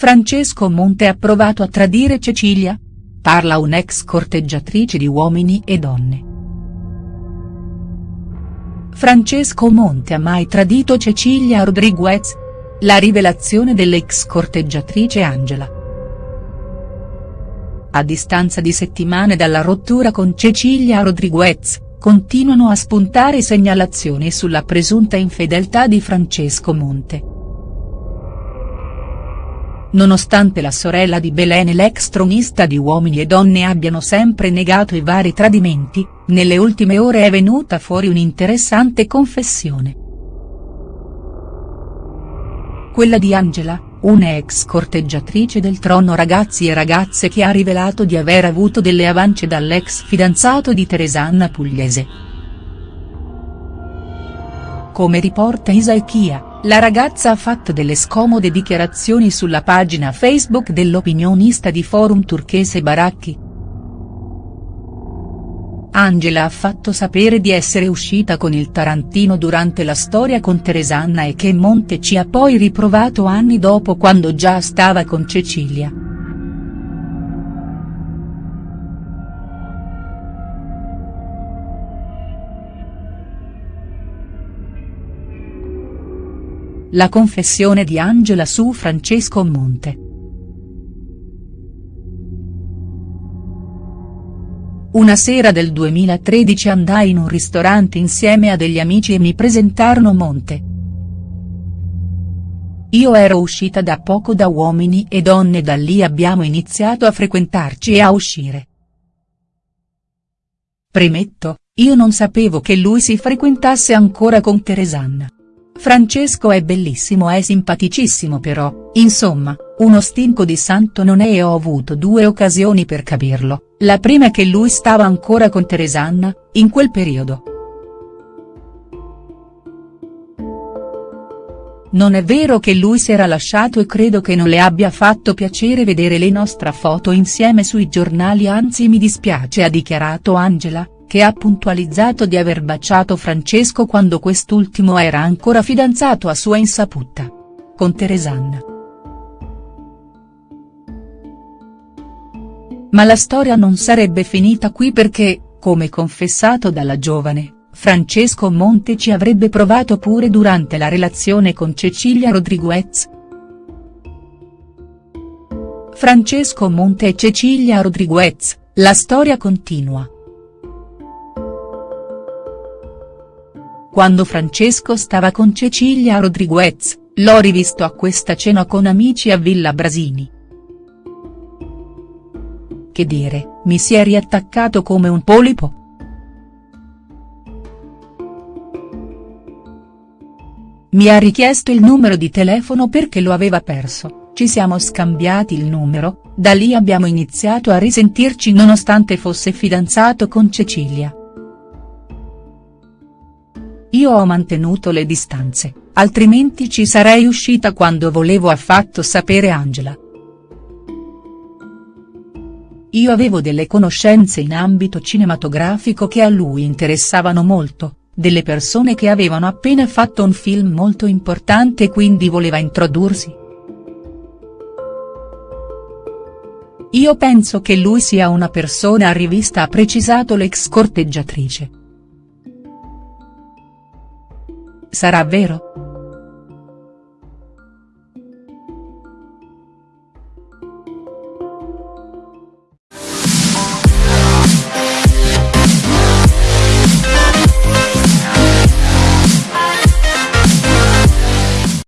Francesco Monte ha provato a tradire Cecilia? Parla un'ex corteggiatrice di Uomini e Donne. Francesco Monte ha mai tradito Cecilia Rodriguez? La rivelazione dell'ex corteggiatrice Angela. A distanza di settimane dalla rottura con Cecilia Rodriguez, continuano a spuntare segnalazioni sulla presunta infedeltà di Francesco Monte. Nonostante la sorella di Belen e l'ex tronista di Uomini e Donne abbiano sempre negato i vari tradimenti, nelle ultime ore è venuta fuori un'interessante confessione. Quella di Angela, una ex corteggiatrice del trono ragazzi e ragazze che ha rivelato di aver avuto delle avance dall'ex fidanzato di Teresanna Pugliese. Come riporta Isaechia, la ragazza ha fatto delle scomode dichiarazioni sulla pagina Facebook dell'opinionista di forum turchese Baracchi. Angela ha fatto sapere di essere uscita con il Tarantino durante la storia con Teresanna e che Monte ci ha poi riprovato anni dopo quando già stava con Cecilia. La confessione di Angela su Francesco Monte. Una sera del 2013 andai in un ristorante insieme a degli amici e mi presentarono Monte. Io ero uscita da poco da Uomini e Donne da lì abbiamo iniziato a frequentarci e a uscire. Premetto, io non sapevo che lui si frequentasse ancora con Teresanna. Francesco è bellissimo è simpaticissimo però, insomma, uno stinco di santo non è e ho avuto due occasioni per capirlo, la prima è che lui stava ancora con Teresanna, in quel periodo. Non è vero che lui si era lasciato e credo che non le abbia fatto piacere vedere le nostre foto insieme sui giornali anzi mi dispiace ha dichiarato Angela, che ha puntualizzato di aver baciato Francesco quando quest'ultimo era ancora fidanzato a sua insaputa. Con Teresanna. Ma la storia non sarebbe finita qui perché, come confessato dalla giovane, Francesco Monte ci avrebbe provato pure durante la relazione con Cecilia Rodriguez. Francesco Monte e Cecilia Rodriguez, la storia continua. Quando Francesco stava con Cecilia Rodriguez, l'ho rivisto a questa cena con amici a Villa Brasini. Che dire, mi si è riattaccato come un polipo?. Mi ha richiesto il numero di telefono perché lo aveva perso, ci siamo scambiati il numero, da lì abbiamo iniziato a risentirci nonostante fosse fidanzato con Cecilia. Io ho mantenuto le distanze, altrimenti ci sarei uscita quando volevo ha fatto sapere Angela. Io avevo delle conoscenze in ambito cinematografico che a lui interessavano molto, delle persone che avevano appena fatto un film molto importante e quindi voleva introdursi. Io penso che lui sia una persona a rivista ha precisato l'ex corteggiatrice. Sarà vero?.